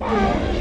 Música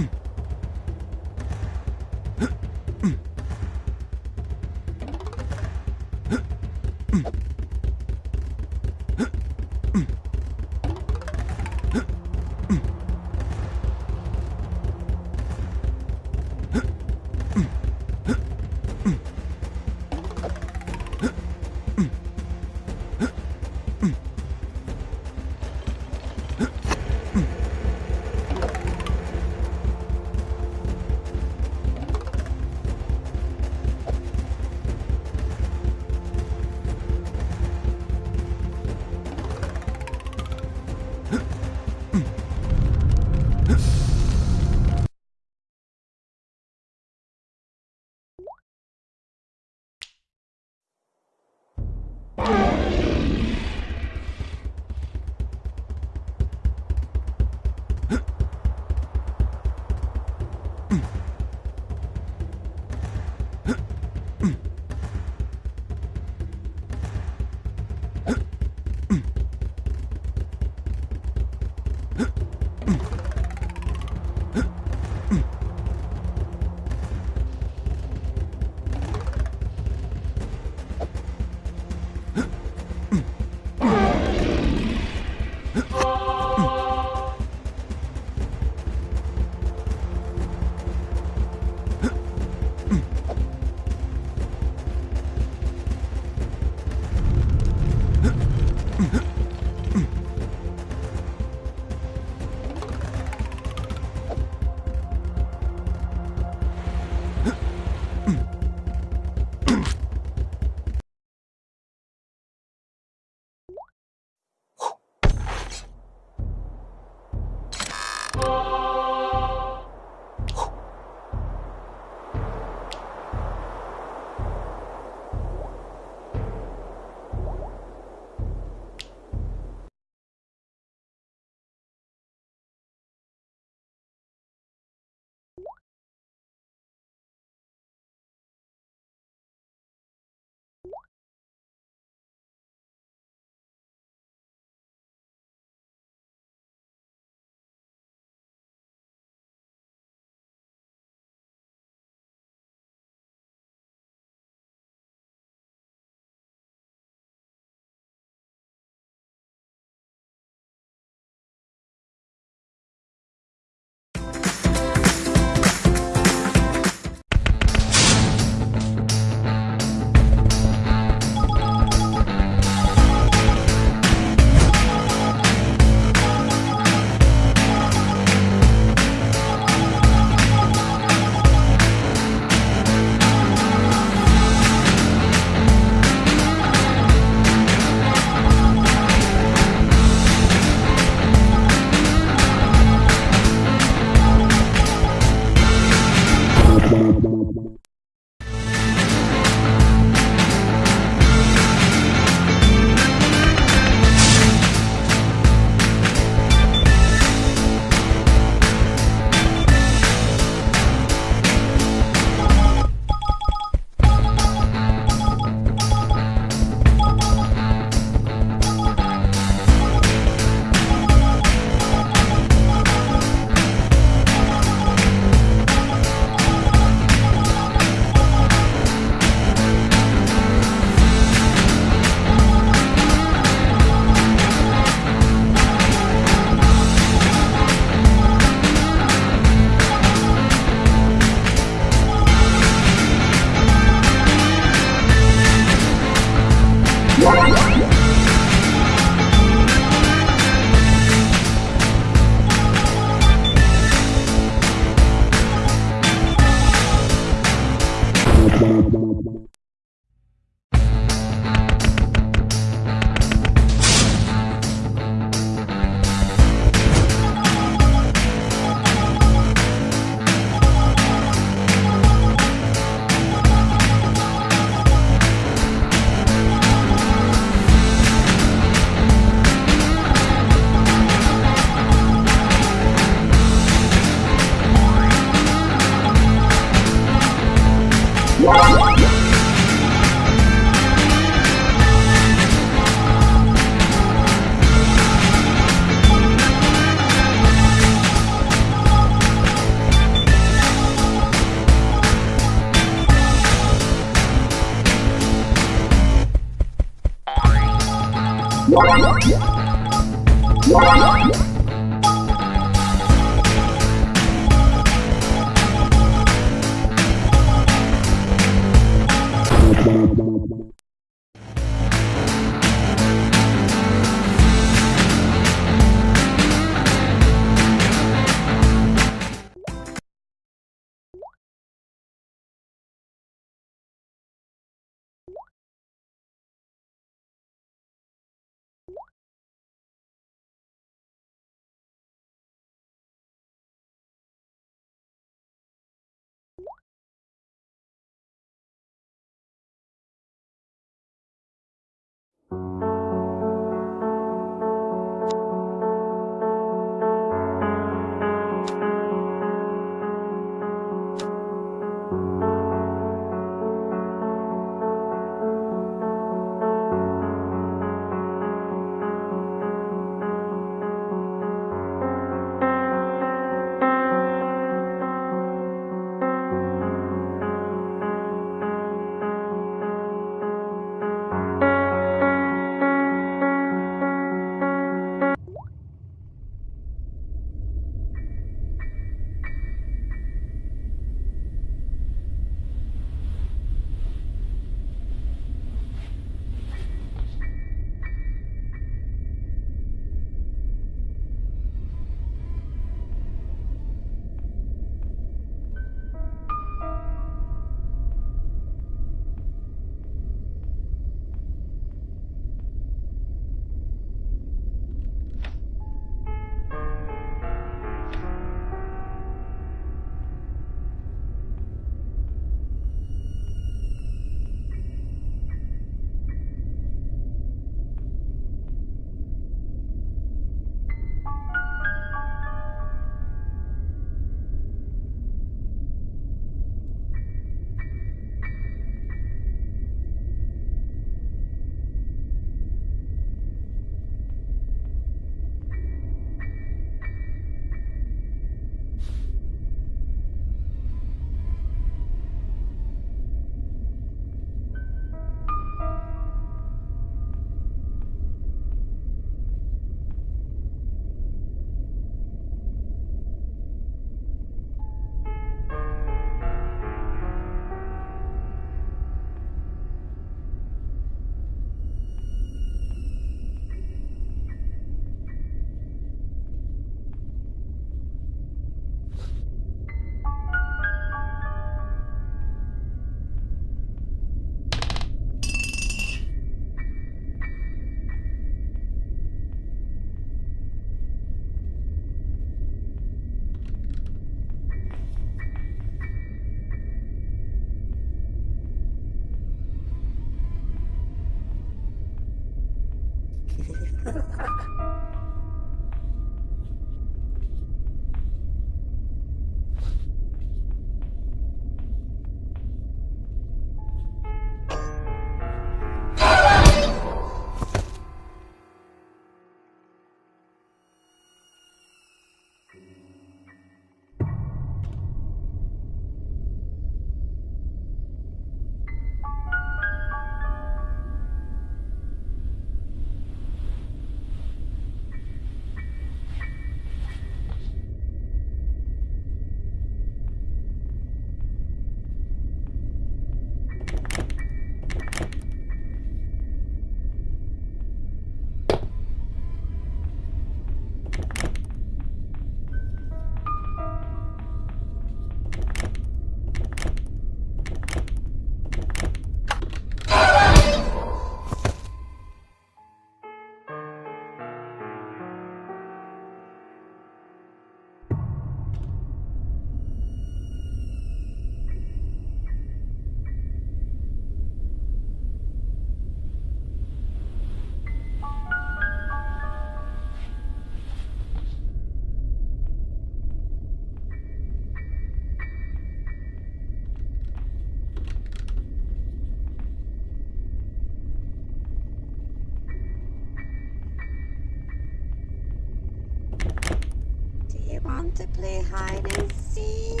want to play hide and seek?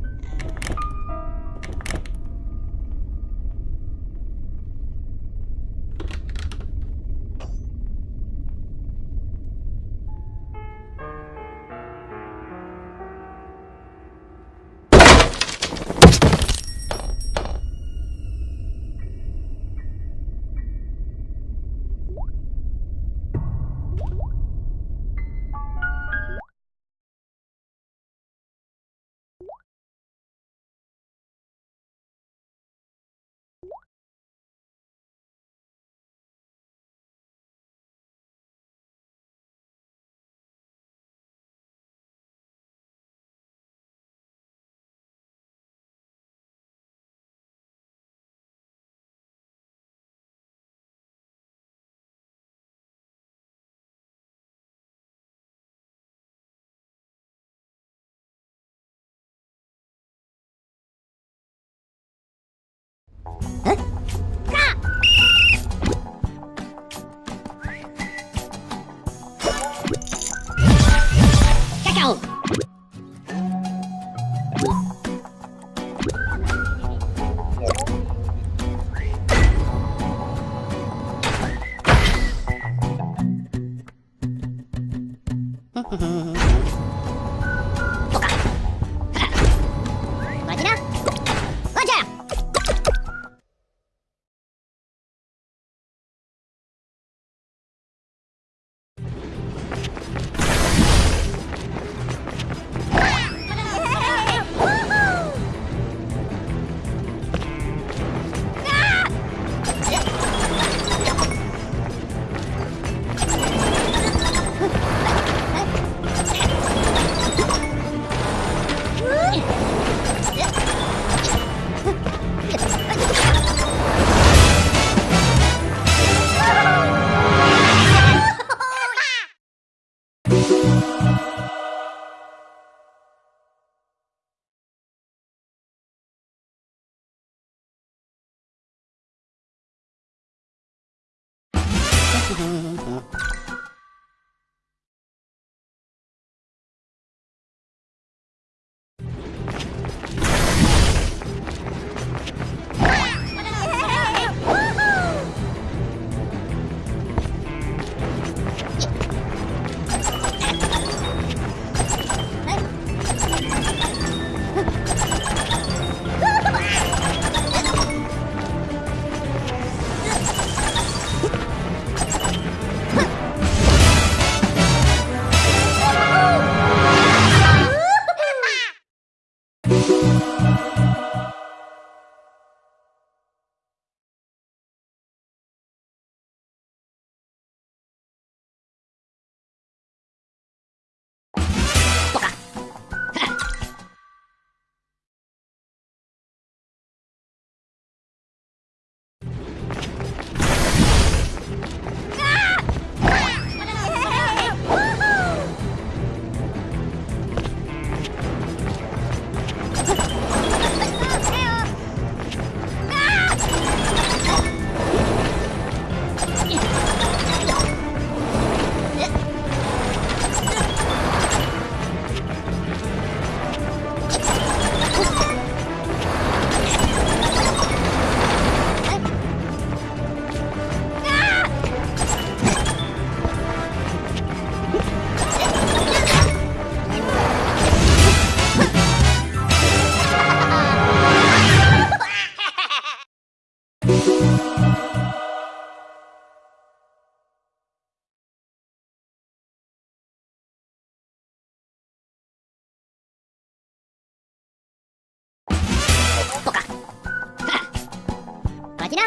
Cacao! な